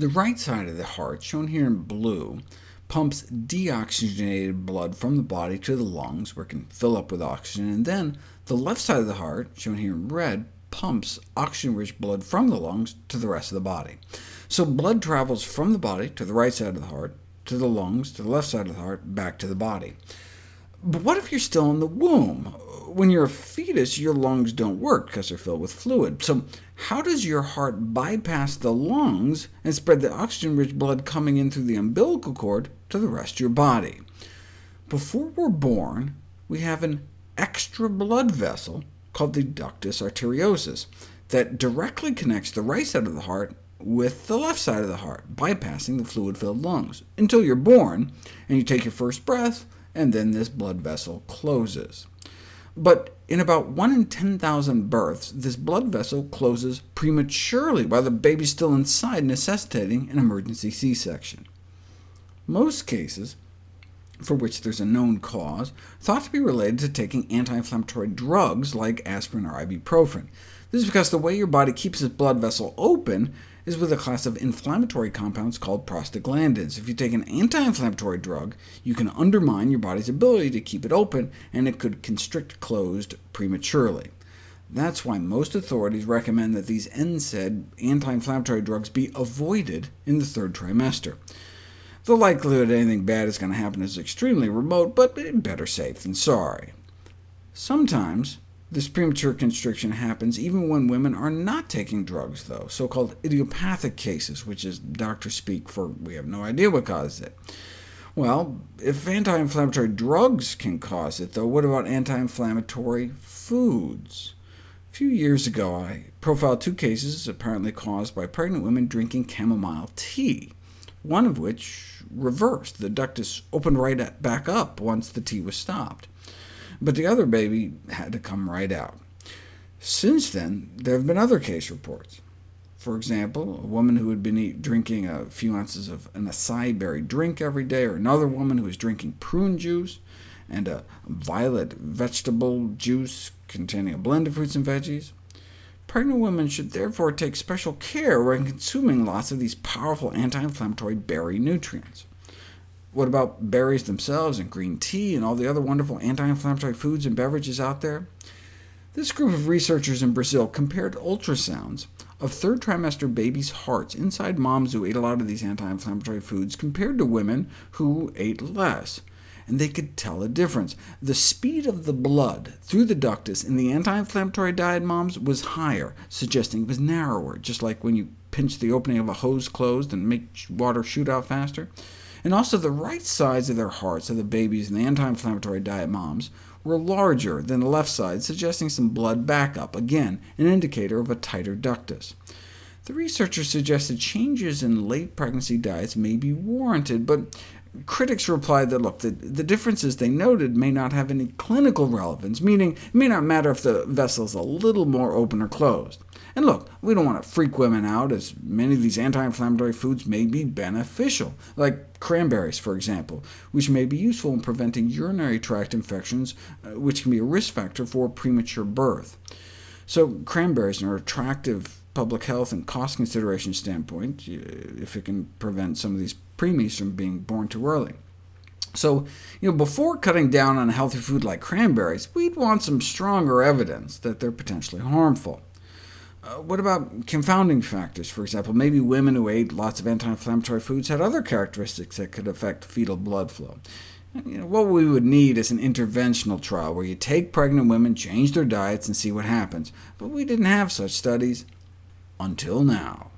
The right side of the heart, shown here in blue, pumps deoxygenated blood from the body to the lungs, where it can fill up with oxygen, and then the left side of the heart, shown here in red, pumps oxygen-rich blood from the lungs to the rest of the body. So blood travels from the body to the right side of the heart, to the lungs, to the left side of the heart, back to the body. But what if you're still in the womb? When you're a fetus, your lungs don't work because they're filled with fluid. So how does your heart bypass the lungs and spread the oxygen-rich blood coming in through the umbilical cord to the rest of your body? Before we're born, we have an extra blood vessel called the ductus arteriosus that directly connects the right side of the heart with the left side of the heart, bypassing the fluid-filled lungs, until you're born, and you take your first breath, and then this blood vessel closes. But in about 1 in 10,000 births, this blood vessel closes prematurely while the baby's still inside, necessitating an emergency C-section. Most cases, for which there's a known cause, thought to be related to taking anti-inflammatory drugs like aspirin or ibuprofen. This is because the way your body keeps its blood vessel open is with a class of inflammatory compounds called prostaglandins. If you take an anti-inflammatory drug, you can undermine your body's ability to keep it open, and it could constrict closed prematurely. That's why most authorities recommend that these NSAID anti-inflammatory drugs be avoided in the third trimester. The likelihood anything bad is going to happen is extremely remote, but better safe than sorry. Sometimes this premature constriction happens even when women are not taking drugs, though, so-called idiopathic cases, which is doctor speak for we have no idea what causes it. Well, if anti-inflammatory drugs can cause it, though, what about anti-inflammatory foods? A few years ago, I profiled two cases apparently caused by pregnant women drinking chamomile tea, one of which reversed. The ductus opened right back up once the tea was stopped but the other baby had to come right out. Since then, there have been other case reports. For example, a woman who had been eat, drinking a few ounces of an acai berry drink every day, or another woman who was drinking prune juice, and a violet vegetable juice containing a blend of fruits and veggies. Pregnant women should therefore take special care when consuming lots of these powerful anti-inflammatory berry nutrients. What about berries themselves, and green tea, and all the other wonderful anti-inflammatory foods and beverages out there? This group of researchers in Brazil compared ultrasounds of third trimester babies' hearts inside moms who ate a lot of these anti-inflammatory foods compared to women who ate less, and they could tell a difference. The speed of the blood through the ductus in the anti-inflammatory diet moms was higher, suggesting it was narrower, just like when you pinch the opening of a hose closed and make water shoot out faster and also the right sides of their hearts of the babies in the anti-inflammatory diet moms were larger than the left side, suggesting some blood backup, again an indicator of a tighter ductus. The researchers suggested changes in late pregnancy diets may be warranted, but critics replied that, look, the, the differences they noted may not have any clinical relevance, meaning it may not matter if the vessel is a little more open or closed. And look, we don't want to freak women out, as many of these anti-inflammatory foods may be beneficial, like cranberries, for example, which may be useful in preventing urinary tract infections, uh, which can be a risk factor for premature birth. So cranberries are attractive public health and cost consideration standpoint, if it can prevent some of these preemies from being born too early. So, you know, before cutting down on a healthy food like cranberries, we'd want some stronger evidence that they're potentially harmful. Uh, what about confounding factors? For example, maybe women who ate lots of anti-inflammatory foods had other characteristics that could affect fetal blood flow. You know, what we would need is an interventional trial, where you take pregnant women, change their diets, and see what happens. But we didn't have such studies until now.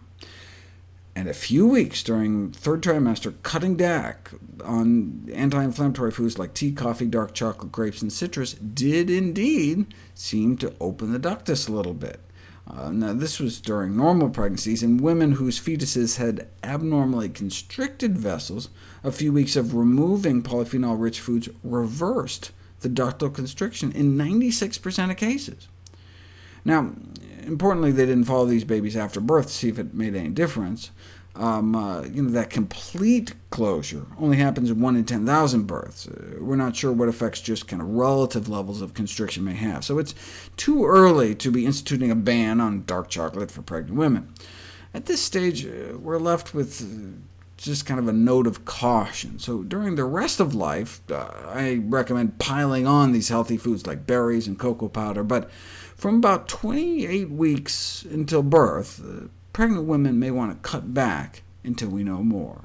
And a few weeks during third trimester, cutting back on anti-inflammatory foods like tea, coffee, dark chocolate, grapes, and citrus did indeed seem to open the ductus a little bit. Uh, now, this was during normal pregnancies, and women whose fetuses had abnormally constricted vessels, a few weeks of removing polyphenol-rich foods reversed the ductal constriction in 96% of cases. Now, importantly, they didn't follow these babies after birth to see if it made any difference um, uh, you know, that complete closure only happens in 1 in 10,000 births. Uh, we're not sure what effects just kind of relative levels of constriction may have, so it's too early to be instituting a ban on dark chocolate for pregnant women. At this stage, uh, we're left with uh, just kind of a note of caution. So during the rest of life, uh, I recommend piling on these healthy foods like berries and cocoa powder, but from about 28 weeks until birth, uh, pregnant women may want to cut back until we know more.